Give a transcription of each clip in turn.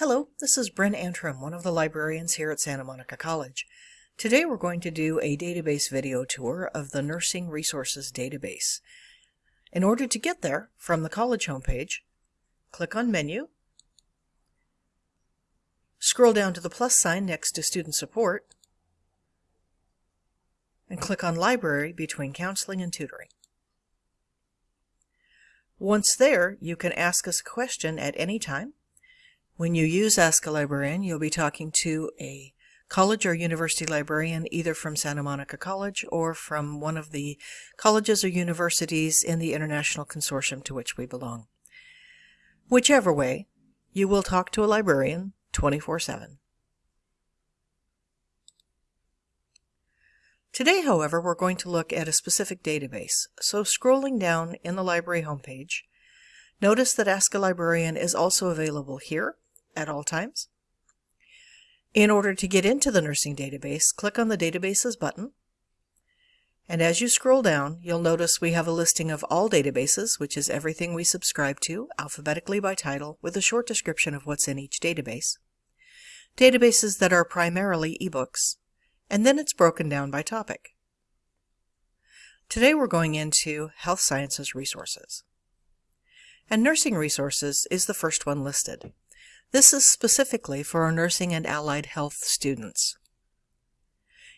Hello, this is Bryn Antrim, one of the librarians here at Santa Monica College. Today we're going to do a database video tour of the Nursing Resources Database. In order to get there, from the college homepage, click on Menu, scroll down to the plus sign next to Student Support, and click on Library between Counseling and Tutoring. Once there, you can ask us a question at any time when you use Ask a Librarian, you'll be talking to a college or university librarian either from Santa Monica College or from one of the colleges or universities in the international consortium to which we belong. Whichever way, you will talk to a librarian 24-7. Today, however, we're going to look at a specific database. So scrolling down in the library homepage, notice that Ask a Librarian is also available here at all times. In order to get into the nursing database, click on the Databases button. And as you scroll down, you'll notice we have a listing of all databases, which is everything we subscribe to, alphabetically by title, with a short description of what's in each database. Databases that are primarily ebooks, and then it's broken down by topic. Today we're going into Health Sciences Resources. And Nursing Resources is the first one listed. This is specifically for our nursing and allied health students.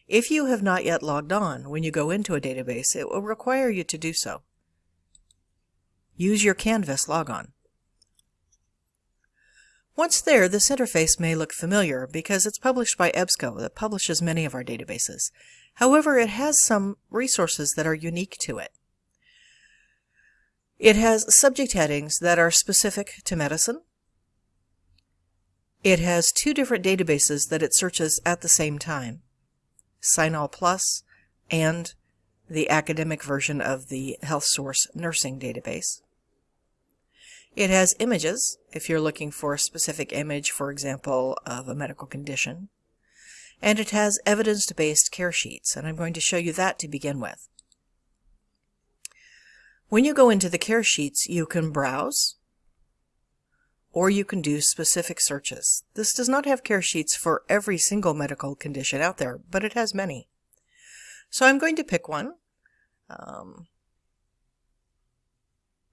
If you have not yet logged on when you go into a database, it will require you to do so. Use your Canvas logon. Once there, this interface may look familiar because it's published by EBSCO that publishes many of our databases. However, it has some resources that are unique to it. It has subject headings that are specific to medicine, it has two different databases that it searches at the same time, CINAHL Plus and the academic version of the HealthSource nursing database. It has images, if you're looking for a specific image, for example, of a medical condition. And it has evidence-based care sheets, and I'm going to show you that to begin with. When you go into the care sheets, you can browse, or you can do specific searches. This does not have care sheets for every single medical condition out there, but it has many. So I'm going to pick one. Um,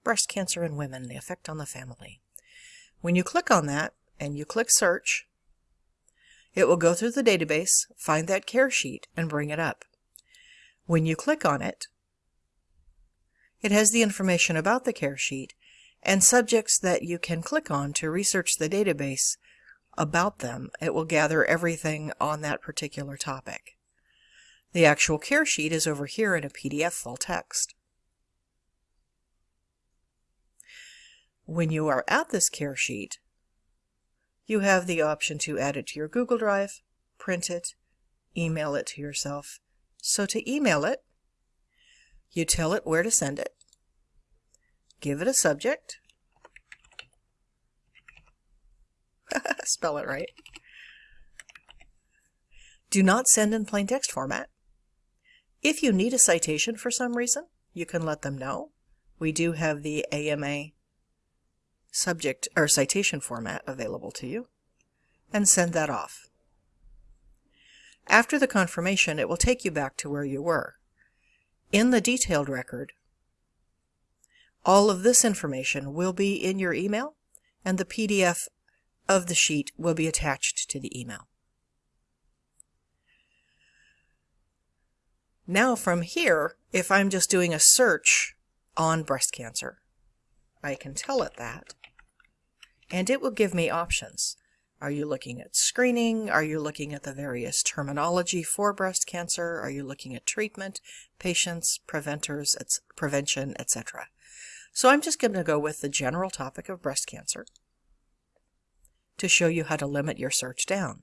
breast cancer in women, the effect on the family. When you click on that and you click search, it will go through the database, find that care sheet, and bring it up. When you click on it, it has the information about the care sheet and subjects that you can click on to research the database about them. It will gather everything on that particular topic. The actual care sheet is over here in a PDF full text. When you are at this care sheet, you have the option to add it to your Google Drive, print it, email it to yourself. So to email it, you tell it where to send it, give it a subject. Spell it right. Do not send in plain text format. If you need a citation for some reason, you can let them know. We do have the AMA subject or citation format available to you and send that off. After the confirmation, it will take you back to where you were. In the detailed record, all of this information will be in your email, and the PDF of the sheet will be attached to the email. Now from here, if I'm just doing a search on breast cancer, I can tell it that, and it will give me options. Are you looking at screening? Are you looking at the various terminology for breast cancer? Are you looking at treatment, patients, preventers, prevention, etc.? So I'm just going to go with the general topic of breast cancer to show you how to limit your search down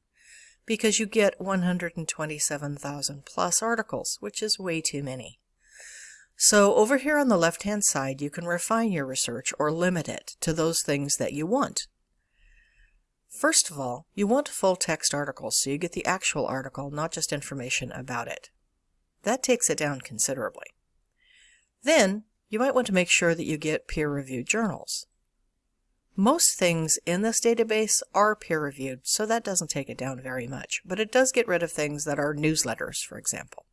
because you get 127,000 plus articles, which is way too many. So over here on the left-hand side, you can refine your research or limit it to those things that you want. First of all, you want full text articles so you get the actual article, not just information about it. That takes it down considerably. Then you might want to make sure that you get peer-reviewed journals. Most things in this database are peer-reviewed, so that doesn't take it down very much, but it does get rid of things that are newsletters, for example.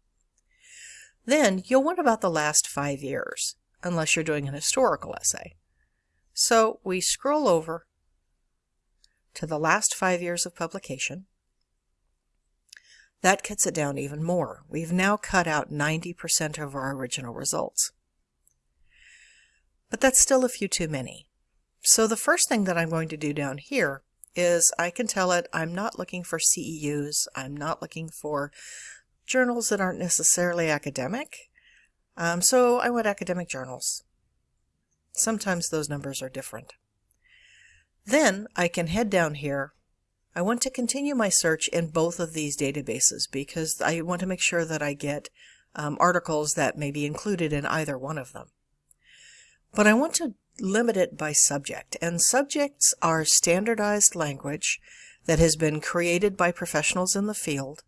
Then you'll want about the last five years, unless you're doing an historical essay. So we scroll over to the last five years of publication. That cuts it down even more. We've now cut out 90% of our original results. But that's still a few too many. So the first thing that I'm going to do down here is I can tell it I'm not looking for CEUs, I'm not looking for journals that aren't necessarily academic. Um, so I want academic journals. Sometimes those numbers are different. Then I can head down here. I want to continue my search in both of these databases because I want to make sure that I get um, articles that may be included in either one of them. But I want to limit it by subject, and subjects are standardized language that has been created by professionals in the field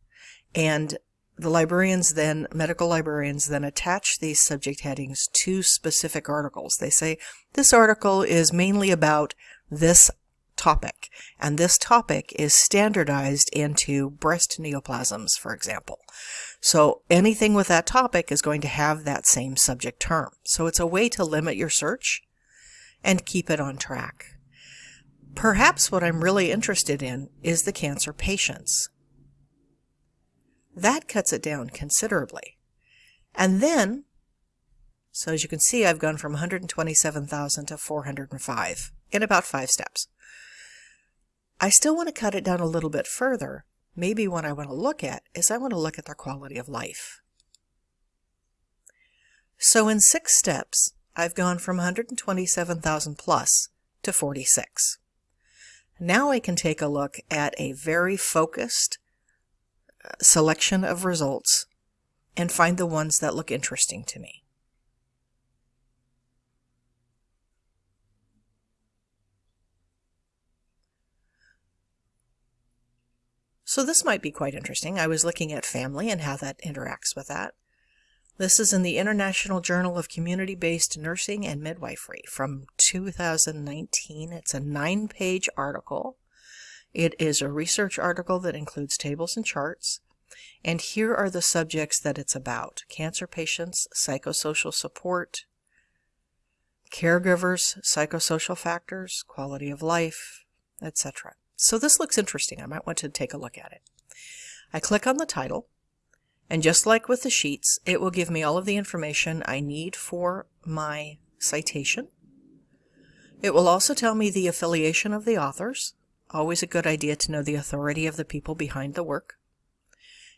and the librarians then, medical librarians then attach these subject headings to specific articles. They say, this article is mainly about this topic, and this topic is standardized into breast neoplasms, for example. So anything with that topic is going to have that same subject term. So it's a way to limit your search and keep it on track. Perhaps what I'm really interested in is the cancer patients. That cuts it down considerably. And then, so as you can see, I've gone from 127,000 to 405 in about five steps. I still want to cut it down a little bit further. Maybe what I want to look at is I want to look at their quality of life. So in six steps, I've gone from 127,000 plus to 46. Now I can take a look at a very focused uh, selection of results and find the ones that look interesting to me. So this might be quite interesting. I was looking at family and how that interacts with that. This is in the International Journal of Community-Based Nursing and Midwifery from 2019. It's a nine-page article it is a research article that includes tables and charts. And here are the subjects that it's about. Cancer patients, psychosocial support, caregivers, psychosocial factors, quality of life, etc. So this looks interesting. I might want to take a look at it. I click on the title, and just like with the sheets, it will give me all of the information I need for my citation. It will also tell me the affiliation of the authors, Always a good idea to know the authority of the people behind the work.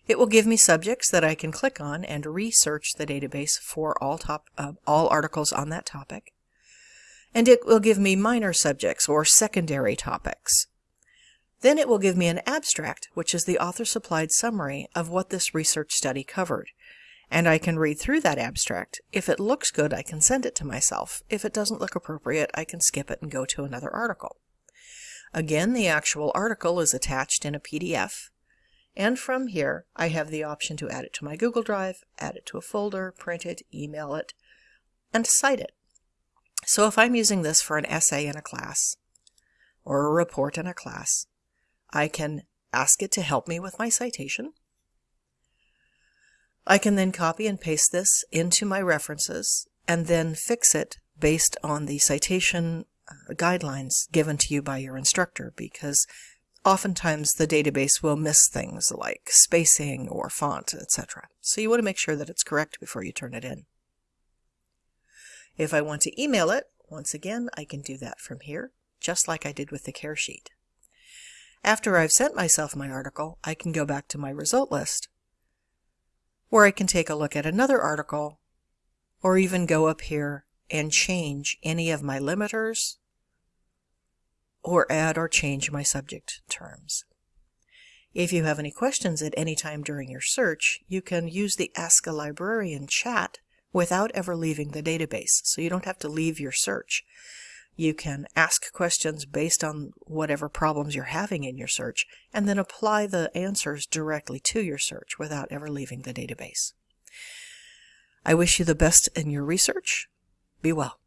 It will give me subjects that I can click on and research the database for all, top, uh, all articles on that topic. And it will give me minor subjects or secondary topics. Then it will give me an abstract, which is the author-supplied summary of what this research study covered. And I can read through that abstract. If it looks good, I can send it to myself. If it doesn't look appropriate, I can skip it and go to another article. Again, the actual article is attached in a PDF. And from here, I have the option to add it to my Google Drive, add it to a folder, print it, email it, and cite it. So if I'm using this for an essay in a class or a report in a class, I can ask it to help me with my citation. I can then copy and paste this into my references and then fix it based on the citation uh, guidelines given to you by your instructor because oftentimes the database will miss things like spacing or font, etc. So you want to make sure that it's correct before you turn it in. If I want to email it, once again, I can do that from here, just like I did with the care sheet. After I've sent myself my article, I can go back to my result list, where I can take a look at another article, or even go up here and change any of my limiters or add or change my subject terms. If you have any questions at any time during your search, you can use the Ask a Librarian chat without ever leaving the database, so you don't have to leave your search. You can ask questions based on whatever problems you're having in your search, and then apply the answers directly to your search without ever leaving the database. I wish you the best in your research. Be well.